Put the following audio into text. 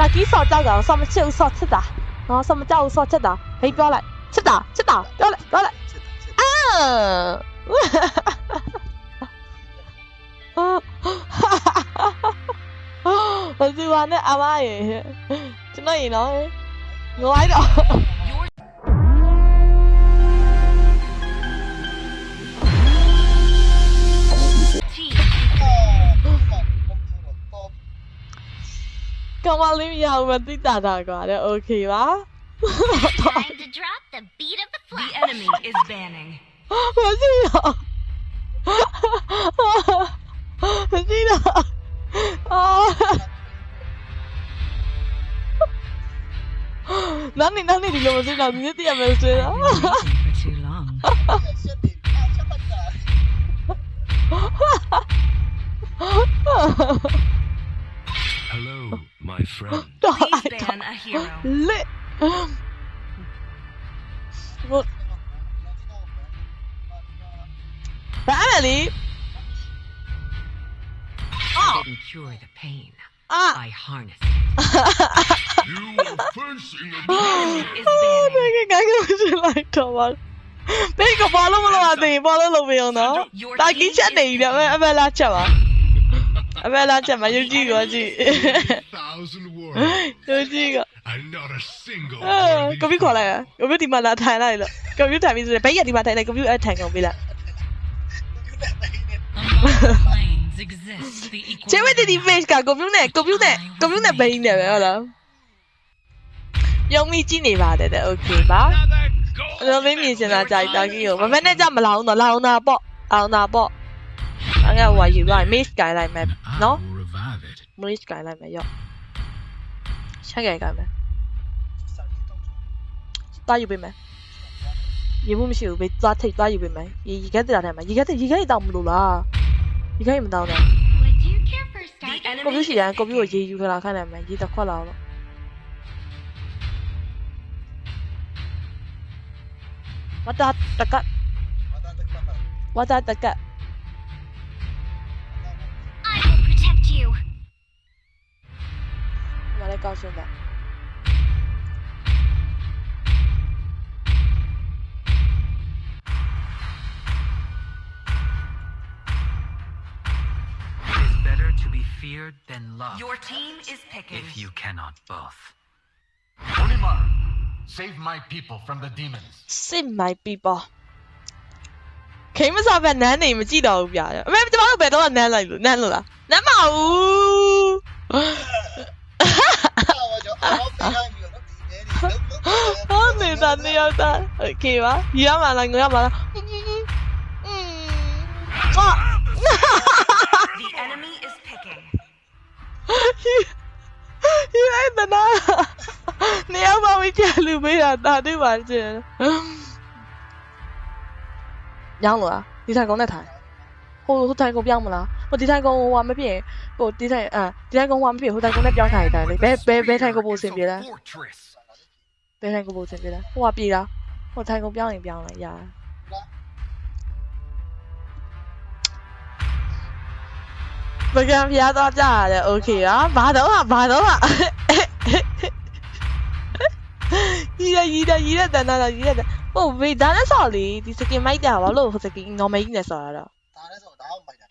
။ဘာကြီးစော်ကြောက်တာစော်မချစ်ဘူးစော်ချစ်တာ။နော်စော်မကြောက်ဘူးစော်ချစ်တာ။ဘေးပြောလိုက်ချစ်တာချစ်တာပြောလိုက်ပြောလိုက်။အာ။ဘယ်သူကနဲ့အမရေကျွန်တော်ရေနော်ငိုလိုက်တော့ 咁我呢以后咪啲大大啩咧，OK 吧？ Time to drop the beat of the the flag. enemy is banning 我知道，我知道，啊！哪里哪里你怎么知道？你这点没知道？ for too long ，Hello, my friend。 please ban a hero 累。我，艾米， didn't cure the pain 啊！ I harness You are facing a is 啊！ banning 那个感觉是来着吗？俾个波လုံး冇话地波လုံး路边用到，但系几出嚟嘅咩？咩拉出啊？ အဘလာချက်မယုံကြည်ကောကြည့်ယုံကြည်ကော not a single ကွန်ပျူခေါ်လိုက်ရကွန်ပျူဒီမှာလာထိုင်လိုက်လို့ကွန်ပျူထိုင်ပြီးဆိုရင်ဘိတ်ရဒီမှာထိုင်လိုက်ကွန်ပျူအထိုင်ကုန်ပြီလားကျေဝတီဒီ page ကကွန်ပျူနဲ့ကွန်ပျူနဲ့ကွန်ပျူနဲ့ဘိတ်နဲ့ပဲဟုတ်လားယုံမိကြည့်နေပါတယ်တဲ့โอเคပါအဲ့တော့မင်းမြင်စင်တာကြိုက်တာကြီးကိုမမနဲ့ကြမလာအောင်တော့လာအောင်တာပေါ့အောင်တာပေါ့ အငါဟိုယူလိုက် maze ကိုင်လိုက်မယ်နော် maze ကိုင်လိုက်မယ်ရော့ချက်ကိုင်ကိုင်မယ်တာယူပေးမယ်ရေဘူးမရှိဘူးပဲသွားထိပ်သွားယူပေးမယ်ရေရေခဲတရာထဲမှာရေခဲရေခဲတောင်မလို့လားရေခဲမတောင်တော့ကိုပြူရှိတယ်ကိုပြူကိုရေယူခလာခန့်နိုင်မယ်ရေတခွက်လာတော့ဝါတာတကတ်ဝါတာတကတ် 告诉你。 It is better to be feared than loved. your team is picking if you cannot both. Olimar, save my people from the demons. 信 my people。企乜晒俾男你唔知道边啊？咩？点解俾到人男嚟男啦？男冇。啊！你得你又得，OK 吗？而家问啦，我 está, tío, está. ¿Qué va? Llámala, llámala. The enemy is picking. You ain't the nada. Ni a mami que lo vea, está de margen. Yang lo, đi thay con này thay. Hô hô thay con biang mà lá. Mà đi thay con hoa mới biết. Cô đi thay à, đi thay con hoa mới biết hô thay con này biang thay tại đây. Bé bé bé thay con bố xem biết đấy. ဘယ်ထိုင်ကိုပို့စင်ပြလဲဟိုကပြေးတာဟိုထိုင်ကိုပြောင်းရင်ပြောင်းလိုက်ရတာပကံပြားသွားကြရတယ်โอเคပါဘာတော့ဘာတော့ရီးရရီးရရီးရတန်တာရီးရဟိုဘေးဒါနဲ့ဆော်လေဒီစကင်မိုက်တာဘာလို့ဟိုစကင် normal ကြီးနဲ့ဆော်ရတာဒါနဲ့ဆော်ဒါအောင်မိုက်တာ